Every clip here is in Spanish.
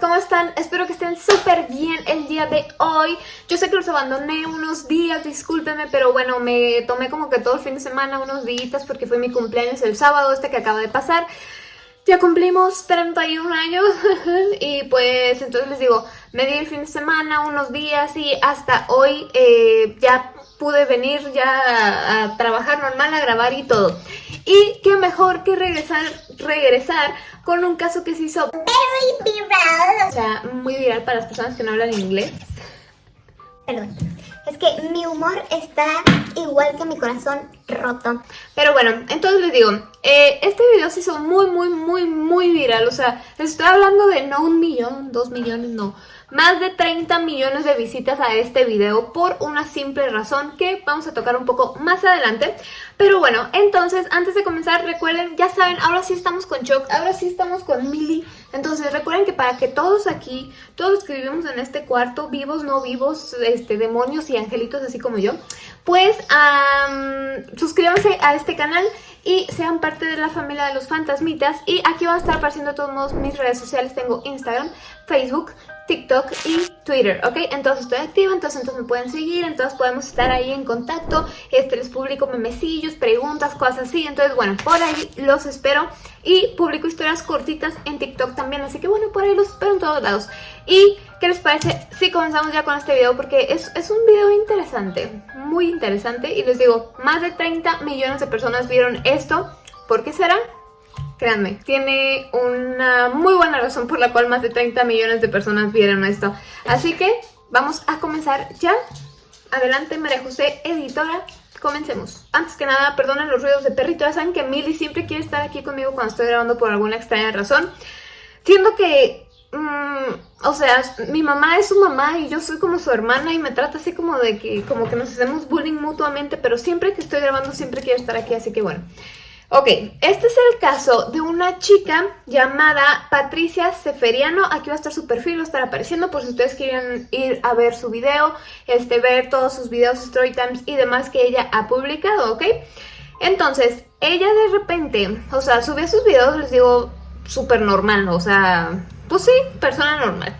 ¿cómo están? Espero que estén súper bien el día de hoy. Yo sé que los abandoné unos días, discúlpenme, pero bueno, me tomé como que todo el fin de semana, unos días, porque fue mi cumpleaños el sábado este que acaba de pasar. Ya cumplimos 31 años y pues entonces les digo, me di el fin de semana, unos días y hasta hoy eh, ya pude venir ya a, trabajar normal, a grabar y todo. Y qué mejor que regresar, regresar con un caso que se hizo very viral. O sea, muy viral para las personas que no hablan inglés. Perdón. Es que mi humor está igual que mi corazón roto. Pero bueno, entonces les digo, eh, este video se hizo muy, muy, muy, muy viral. O sea, les estoy hablando de no un millón, dos millones, no más de 30 millones de visitas a este video por una simple razón que vamos a tocar un poco más adelante. Pero bueno, entonces antes de comenzar recuerden, ya saben, ahora sí estamos con Choc, ahora sí estamos con Milly. Entonces recuerden que para que todos aquí, todos los que vivimos en este cuarto, vivos, no vivos, este, demonios y angelitos así como yo, pues suscríbanse a este canal y sean parte de la familia de los fantasmitas. Y aquí van a estar apareciendo todos modos mis redes sociales. Tengo Instagram, Facebook, TikTok y Twitter, ¿ok? Entonces estoy activa, entonces, entonces me pueden seguir, entonces podemos estar ahí en contacto, este, les publico memecillos, preguntas, cosas así, entonces bueno, por ahí los espero y publico historias cortitas en TikTok también, así que bueno, por ahí los espero en todos lados. ¿Y qué les parece si comenzamos ya con este video? Porque es, es un video interesante, muy interesante y les digo, más de 30 millones de personas vieron esto, ¿por qué será? Créanme, tiene una muy buena razón por la cual más de 30 millones de personas vieron esto. Así que vamos a comenzar ya. Adelante María José, editora. Comencemos. Antes que nada, perdonen los ruidos de perrito. Ya saben que Milly siempre quiere estar aquí conmigo cuando estoy grabando por alguna extraña razón. Siendo que mm, o sea, mi mamá es su mamá y yo soy como su hermana y me trata así como de que como que nos hacemos bullying mutuamente, pero siempre que estoy grabando siempre quiero estar aquí, así que bueno. Ok, este es el caso de una chica llamada Patricia Seferiano. Aquí va a estar su perfil, va a estar apareciendo por si ustedes quieren ir a ver su video, este, ver todos sus videos, story times y demás que ella ha publicado, ¿ok? Entonces, ella de repente, o sea, subía sus videos, les digo, súper normal, o sea, pues sí, persona normal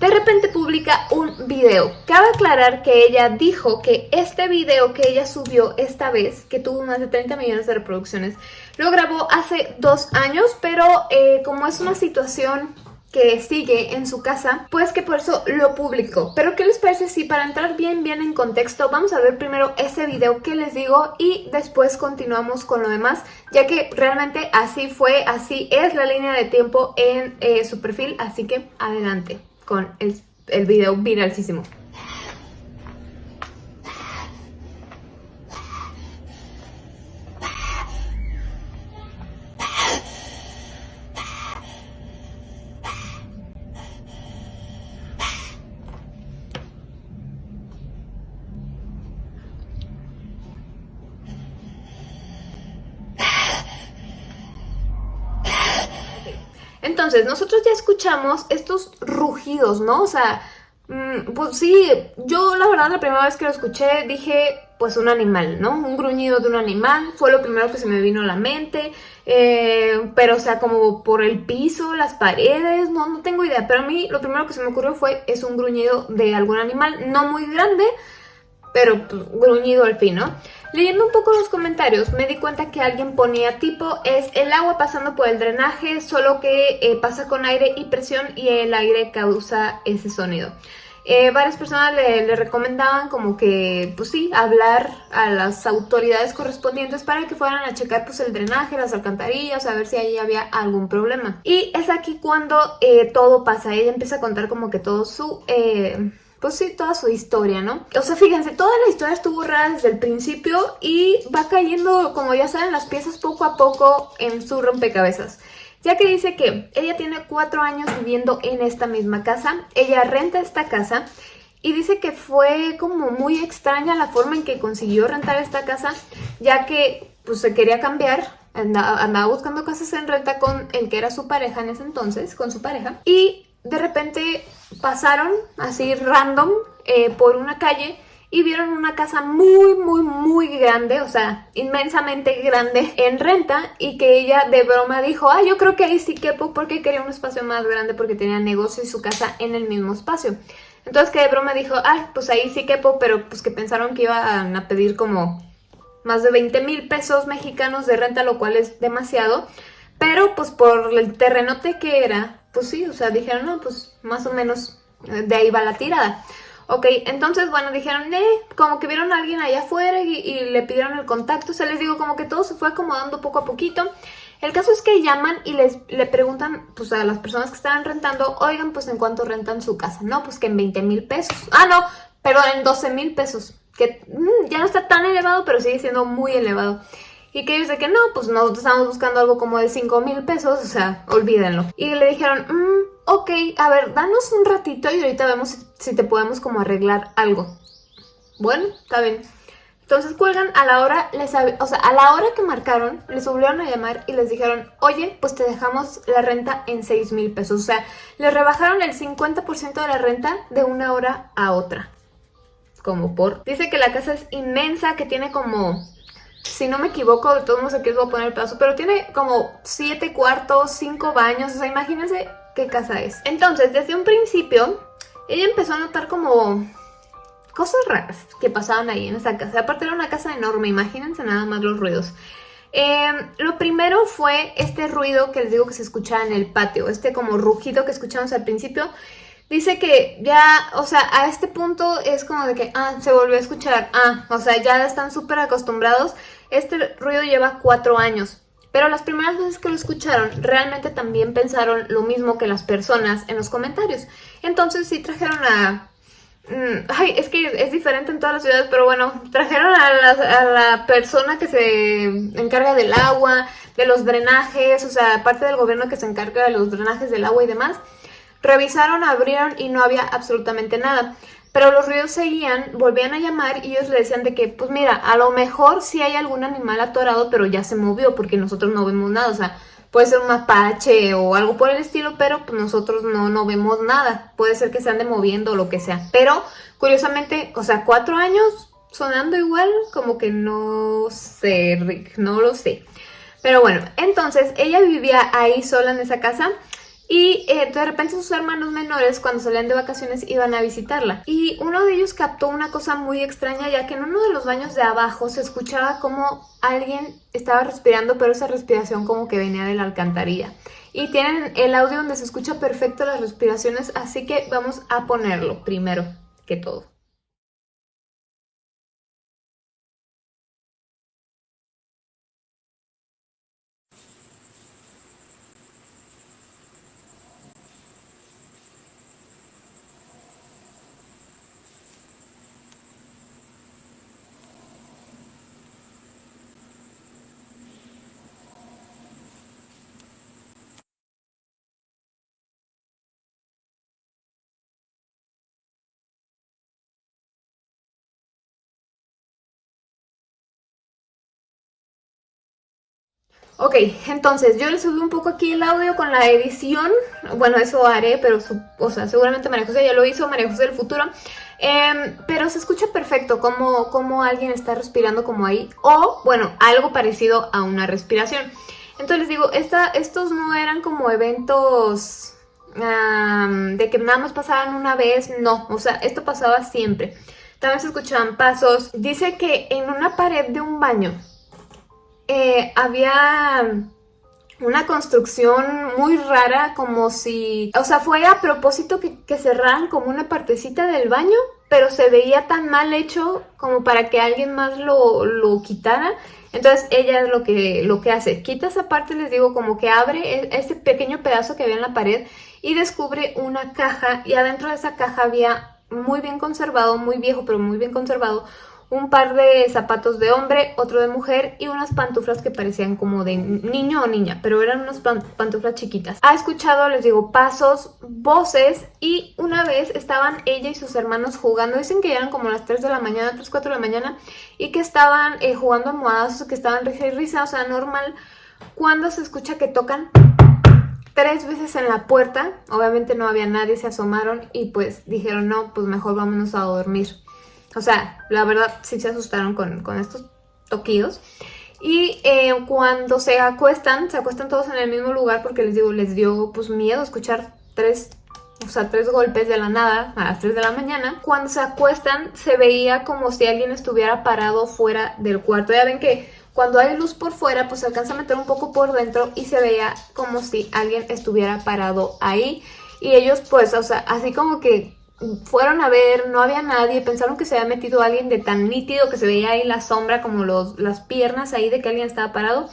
de repente publica un video. Cabe aclarar que ella dijo que este video que ella subió esta vez, que tuvo más de 30 millones de reproducciones, lo grabó hace dos años, pero eh, como es una situación que sigue en su casa, pues que por eso lo publicó. Pero ¿qué les parece si para entrar bien bien en contexto vamos a ver primero ese video que les digo y después continuamos con lo demás, ya que realmente así fue, así es la línea de tiempo en eh, su perfil, así que adelante con el, el video viralísimo. Entonces, nosotros ya escuchamos estos rugidos, ¿no? O sea, mm, pues sí, yo la verdad la primera vez que lo escuché dije, pues un animal, ¿no? Un gruñido de un animal, fue lo primero que se me vino a la mente, eh, pero o sea, como por el piso, las paredes, no, no tengo idea, pero a mí lo primero que se me ocurrió fue, es un gruñido de algún animal, no muy grande, pero pues, gruñido al fin, ¿no? Leyendo un poco los comentarios me di cuenta que alguien ponía tipo es el agua pasando por el drenaje, solo que eh, pasa con aire y presión y el aire causa ese sonido. Eh, varias personas le, recomendaban como que, pues sí, hablar a las autoridades correspondientes para que fueran a checar pues el drenaje, las alcantarillas, a ver si ahí había algún problema. Y es aquí cuando eh, todo pasa, ella empieza a contar como que todo su pues toda su historia, ¿no? O sea, fíjense, toda la historia estuvo rara desde el principio y va cayendo, como ya saben, las piezas poco a poco en su rompecabezas. Ya que dice que ella tiene cuatro años viviendo en esta misma casa, ella renta esta casa y dice que fue como muy extraña la forma en que consiguió rentar esta casa, ya que pues se quería cambiar, andaba, andaba buscando casas en renta con el que era su pareja en ese entonces, con su pareja, y de repente pasaron así random eh, por una calle y vieron una casa muy, muy, muy grande, o sea, inmensamente grande en renta y que ella de broma dijo, ah, yo creo que ahí sí quepo porque quería un espacio más grande porque tenía negocio y su casa en el mismo espacio. Entonces que de broma dijo, ah, pues ahí sí quepo, pero pues que pensaron que iban a pedir como más de 20 mil pesos mexicanos de renta, lo cual es demasiado. Pero pues por el terrenote que era, pues sí, o sea, dijeron, no, pues más o menos eh, de ahí va la tirada. Ok, entonces, bueno, dijeron, eh, como que vieron a alguien allá afuera y, le pidieron el contacto. O sea, les digo, como que todo se fue acomodando poco a poquito. El caso es que llaman y les le preguntan pues a las personas que estaban rentando, oigan, pues en cuánto rentan su casa. No, pues que en 20 mil pesos. Ah, no, pero en 12 mil pesos. Que mm, ya no está tan elevado, pero sigue siendo muy elevado. Y que ellos de que no, pues nosotros estamos buscando algo como de 5 mil pesos, o sea, olvídenlo. Y le dijeron, mmm, ok, a ver, danos un ratito y ahorita vemos si te podemos como arreglar algo. Bueno, está bien. Entonces cuelgan a la hora, les, o sea, a la hora que marcaron, les volvieron a llamar y les dijeron, oye, pues te dejamos la renta en 6 mil pesos. O sea, les rebajaron el 50% de la renta de una hora a otra. Como por... Dice que la casa es inmensa, que tiene como si no me equivoco, de todos modos aquí les voy a poner el pedazo, pero tiene como 7 cuartos, 5 baños, o sea, imagínense qué casa es. Entonces, desde un principio, ella empezó a notar como cosas raras que pasaban ahí en esa casa. Aparte era una casa enorme, imagínense nada más los ruidos. Em, lo primero fue este ruido que les digo que se escuchaba en el patio, este como rugido que escuchamos al principio. Dice que ya, o sea, a este punto es como de que, ah, se volvió a escuchar, ah, o sea, ya están súper acostumbrados. Este ruido lleva cuatro años, pero las primeras veces que lo escucharon, realmente también pensaron lo mismo que las personas en los comentarios. Entonces sí trajeron a... Mm, ay, es que es diferente en todas las ciudades, pero bueno, trajeron a la, a la persona que se encarga del agua, de los drenajes, o sea, parte del gobierno que se encarga de los drenajes del agua y demás. Revisaron, abrieron y no había absolutamente nada. Pero los ruidos seguían, volvían a llamar y ellos le decían de que, pues mira, a lo mejor sí hay algún animal atorado, pero ya se movió porque nosotros no vemos nada. O sea, puede ser un mapache o algo por el estilo, pero pues nosotros no, no vemos nada. Puede ser que se ande moviendo o lo que sea. Pero, curiosamente, o sea, cuatro años sonando igual, como que no sé, Rick, no lo sé. Pero bueno, entonces ella vivía ahí sola en esa casa y eh, de repente sus hermanos menores cuando salían de vacaciones iban a visitarla. Y uno de ellos captó una cosa muy extraña ya que en uno de los baños de abajo se escuchaba como alguien estaba respirando pero esa respiración como que venía de la alcantarilla. Y tienen el audio donde se escucha perfecto las respiraciones así que vamos a ponerlo primero que todo. Ok, entonces yo le subí un poco aquí el audio con la edición, bueno eso haré, pero o sea, seguramente María José ya lo hizo, María José del futuro, em, pero se escucha perfecto como, como alguien está respirando como ahí, o bueno, algo parecido a una respiración. Entonces les digo, esta, estos no eran como eventos de que nada más pasaban una vez, no, o sea, esto pasaba siempre. También se escuchaban pasos. Dice que en una pared de un baño eh, había una construcción muy rara, como si... O sea, fue a propósito que, cerraran como una partecita del baño, pero se veía tan mal hecho como para que alguien más lo, lo quitara. Entonces ella es lo que, lo que hace, quita esa parte, les digo, como que abre e, ese pequeño pedazo que había en la pared y descubre una caja y adentro de esa caja había muy bien conservado, muy viejo pero muy bien conservado, un par de zapatos de hombre, otro de mujer y unas pantuflas que parecían como de niño o niña, pero eran unas pantuflas chiquitas. Ha escuchado, les digo, pasos, voces y una vez estaban ella y sus hermanos jugando, dicen que eran como las 3 de la mañana, 3, 4 de la mañana y que estaban eh, jugando almohadas, que estaban risa y risa, o sea, normal, cuando se escucha que tocan tres veces en la puerta, obviamente no había nadie, se asomaron y pues dijeron no, pues mejor vámonos a dormir. O sea, la verdad sí se asustaron con, con estos toquidos. Y eh, cuando se acuestan, se acuestan todos en el mismo lugar porque les digo, les dio pues miedo escuchar tres, o sea, tres golpes de la nada a las 3 de la mañana. Cuando se acuestan se veía como si alguien estuviera parado fuera del cuarto. Ya ven que cuando hay luz por fuera pues se alcanza a meter un poco por dentro y se veía como si alguien estuviera parado ahí. Y ellos pues, o sea, así como que fueron a ver, no había nadie, pensaron que se había metido alguien de tan nítido que se veía ahí la sombra como los, las piernas ahí de que alguien estaba parado,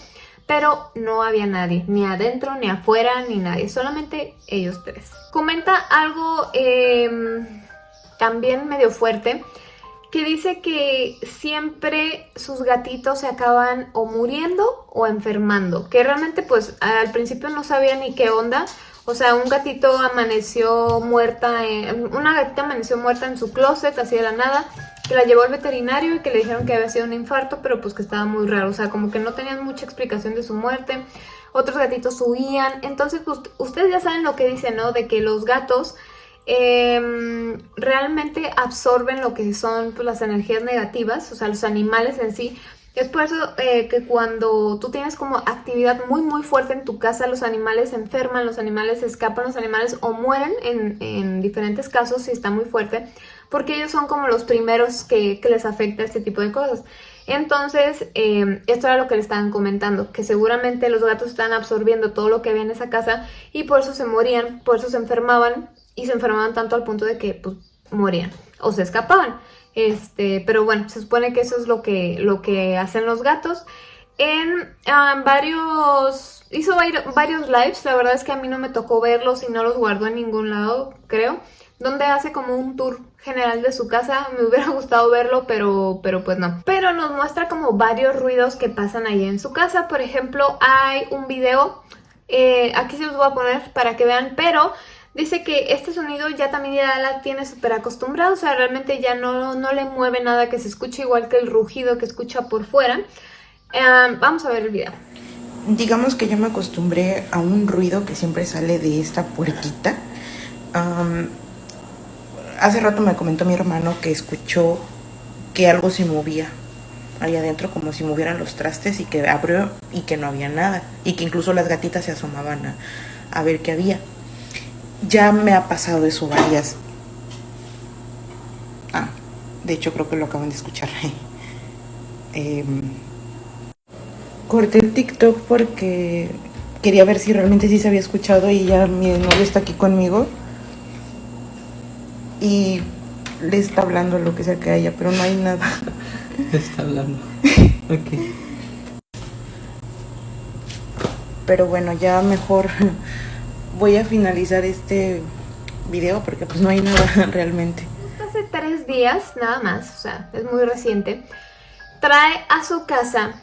pero no había nadie, ni adentro, ni afuera, ni nadie, solamente ellos tres. Comenta algo em, también medio fuerte, que dice que siempre sus gatitos se acaban o muriendo o enfermando, que realmente pues al principio no sabía ni qué onda, o sea, un gatito amaneció muerta, en, una gatita amaneció muerta en su closet, así de la nada, que la llevó al veterinario y que le dijeron que había sido un infarto, pero pues que estaba muy raro, o sea, como que no tenían mucha explicación de su muerte. Otros gatitos huían, entonces pues ustedes ya saben lo que dicen, ¿no? De que los gatos em, realmente absorben lo que son pues, las energías negativas, o sea, los animales en sí, es por eso eh, que cuando tú tienes como actividad muy muy fuerte en tu casa, los animales se enferman, los animales escapan, los animales o mueren en, diferentes casos si está muy fuerte, porque ellos son como los primeros que, les afecta este tipo de cosas. Entonces, em, esto era lo que le estaban comentando, que seguramente los gatos están absorbiendo todo lo que había en esa casa y por eso se morían, por eso se enfermaban y se enfermaban tanto al punto de que pues, morían o se escapaban. Este, pero bueno, se supone que eso es lo que, lo que hacen los gatos. En varios... Hizo varios lives, la verdad es que a mí no me tocó verlos y no los guardó en ningún lado, creo. Donde hace como un tour general de su casa, me hubiera gustado verlo, pero, pero pues no. Pero nos muestra como varios ruidos que pasan ahí en su casa. Por ejemplo, hay un video, eh, aquí se los voy a poner para que vean, pero Dice que este sonido ya también ya la tiene súper acostumbrado, o sea, realmente ya no, no, le mueve nada que se escuche igual que el rugido que escucha por fuera. vamos a ver el video. Digamos que yo me acostumbré a un ruido que siempre sale de esta puertita. hace rato me comentó mi hermano que escuchó que algo se movía ahí adentro como si movieran los trastes y que abrió y que no había nada y que incluso las gatitas se asomaban a ver qué había ya me ha pasado eso varias. Ah, de hecho creo que lo acaban de escuchar. eh, corté el TikTok porque quería ver si realmente sí se había escuchado y ya mi novio está aquí conmigo. Y le está hablando lo que sea que haya, pero no hay nada. está hablando. ok. Pero bueno, ya mejor voy a finalizar este video porque pues no hay nada realmente. Hace tres días, nada más, o sea, es muy reciente, trae a su casa,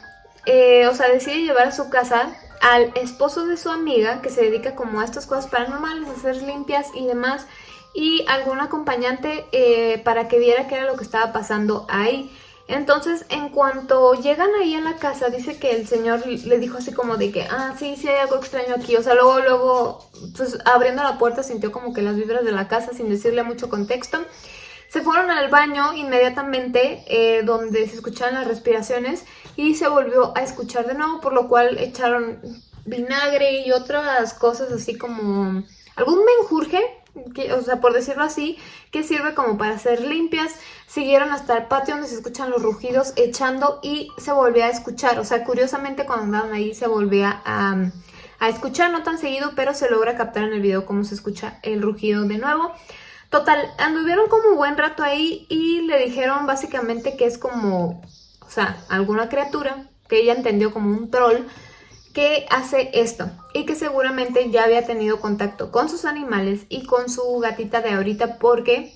eh, o sea, decide llevar a su casa al esposo de su amiga que se dedica como a estas cosas paranormales, a hacer limpias y demás, y algún acompañante eh, para que viera qué era lo que estaba pasando ahí. Entonces, en cuanto llegan ahí a la casa, dice que el señor le dijo así como de que, ah, sí, sí hay algo extraño aquí. O sea, luego, luego, pues abriendo la puerta sintió como que las vibras de la casa sin decirle mucho contexto. Se fueron al baño inmediatamente, eh, donde se escuchaban las respiraciones, y se volvió a escuchar de nuevo, por lo cual echaron vinagre y otras cosas así como algún menjurje o sea, por decirlo así, que sirve como para hacer limpias. Siguieron hasta el patio donde se escuchan los rugidos echando y se volvía a escuchar. O sea, curiosamente cuando andaban ahí se volvía a, a escuchar, no tan seguido, pero se logra captar en el video cómo se escucha el rugido de nuevo. Total, anduvieron como un buen rato ahí y le dijeron básicamente que es como, o sea, alguna criatura que ella entendió como un troll que hace esto y que seguramente ya había tenido contacto con sus animales y con su gatita de ahorita porque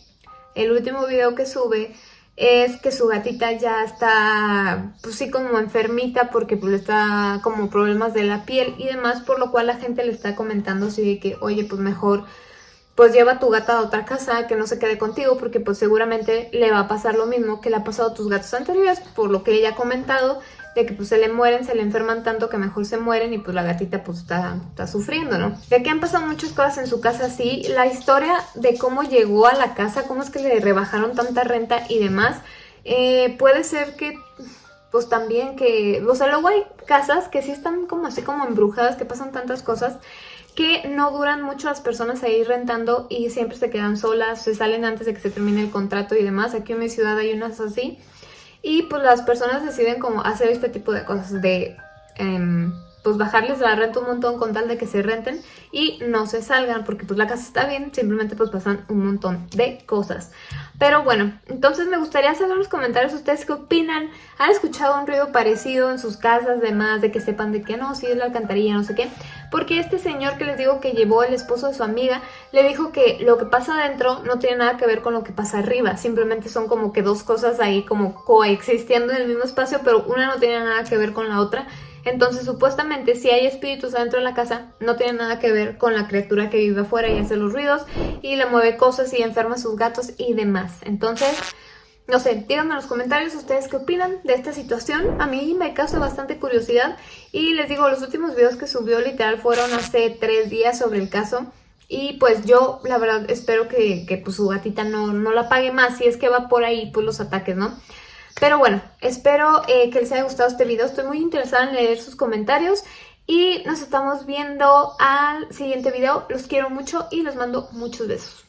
el último video que sube es que su gatita ya está, pues sí, como enfermita porque pues está como problemas de la piel y demás, por lo cual la gente le está comentando así de que, oye, pues mejor pues lleva tu gata a otra casa, que no se quede contigo, porque pues seguramente le va a pasar lo mismo que le ha pasado a tus gatos anteriores, por lo que ella ha comentado, de que pues se le mueren, se le enferman tanto que mejor se mueren y pues la gatita pues está, está sufriendo, ¿no? De que han pasado muchas cosas en su casa así, la historia de cómo llegó a la casa, cómo es que le rebajaron tanta renta y demás, eh, puede ser que pues también que, o sea, luego hay casas que sí están como así como embrujadas, que pasan tantas cosas que no duran mucho las personas ahí rentando y siempre se quedan solas, se salen antes de que se termine el contrato y demás. Aquí en mi ciudad hay unas así. Y pues las personas deciden como hacer este tipo de cosas, de em, pues bajarles la renta un montón con tal de que se renten y no se salgan porque pues la casa está bien, simplemente pues pasan un montón de cosas. Pero bueno, entonces me gustaría saber en los comentarios ustedes qué opinan. ¿Han escuchado un ruido parecido en sus casas, demás de que sepan de que no, sí es la alcantarilla, no sé qué? Porque este señor que les digo que llevó el esposo de su amiga, le dijo que lo que pasa adentro no tiene nada que ver con lo que pasa arriba. Simplemente son como que dos cosas ahí como coexistiendo en el mismo espacio, pero una no tiene nada que ver con la otra. Entonces, supuestamente, si hay espíritus adentro de la casa, no tiene nada que ver con la criatura que vive afuera y hace los ruidos y le mueve cosas y enferma a sus gatos y demás. Entonces, no sé, díganme en los comentarios ustedes qué opinan de esta situación. A mí me causa bastante curiosidad y les digo, los últimos videos que subió literal fueron hace tres días sobre el caso. Y pues yo, la verdad, espero que, que pues, su gatita no, no la pague más si es que va por ahí pues los ataques, ¿no? Pero bueno, espero eh, que les haya gustado este video. Estoy muy interesada en leer sus comentarios. Y nos estamos viendo al siguiente video. Los quiero mucho y les mando muchos besos.